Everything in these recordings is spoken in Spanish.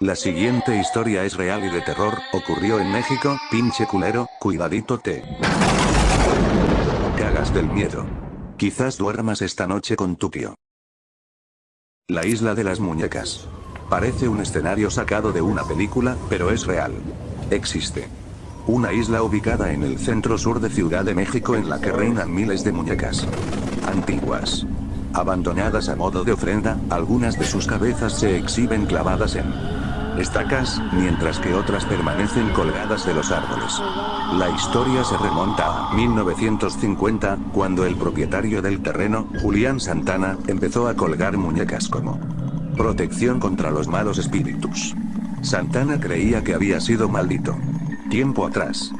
La siguiente historia es real y de terror, ocurrió en México, pinche culero, cuidadito te. Cagas del miedo. Quizás duermas esta noche con tu tío. La isla de las muñecas. Parece un escenario sacado de una película, pero es real. Existe. Una isla ubicada en el centro sur de Ciudad de México en la que reinan miles de muñecas. Antiguas. Abandonadas a modo de ofrenda, algunas de sus cabezas se exhiben clavadas en estacas, mientras que otras permanecen colgadas de los árboles. La historia se remonta a 1950, cuando el propietario del terreno, Julián Santana, empezó a colgar muñecas como protección contra los malos espíritus. Santana creía que había sido maldito. Tiempo atrás.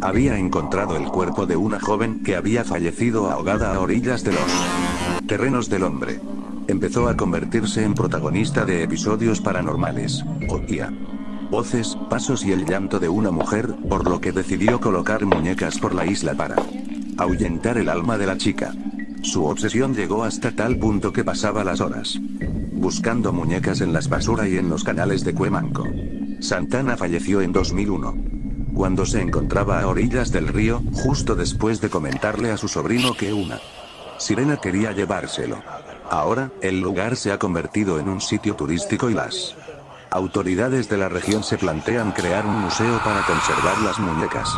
Había encontrado el cuerpo de una joven que había fallecido ahogada a orillas de los terrenos del hombre empezó a convertirse en protagonista de episodios paranormales. Oía voces, pasos y el llanto de una mujer, por lo que decidió colocar muñecas por la isla para ahuyentar el alma de la chica. Su obsesión llegó hasta tal punto que pasaba las horas buscando muñecas en las basura y en los canales de Cuemanco. Santana falleció en 2001. Cuando se encontraba a orillas del río, justo después de comentarle a su sobrino que una sirena quería llevárselo. Ahora, el lugar se ha convertido en un sitio turístico y las autoridades de la región se plantean crear un museo para conservar las muñecas.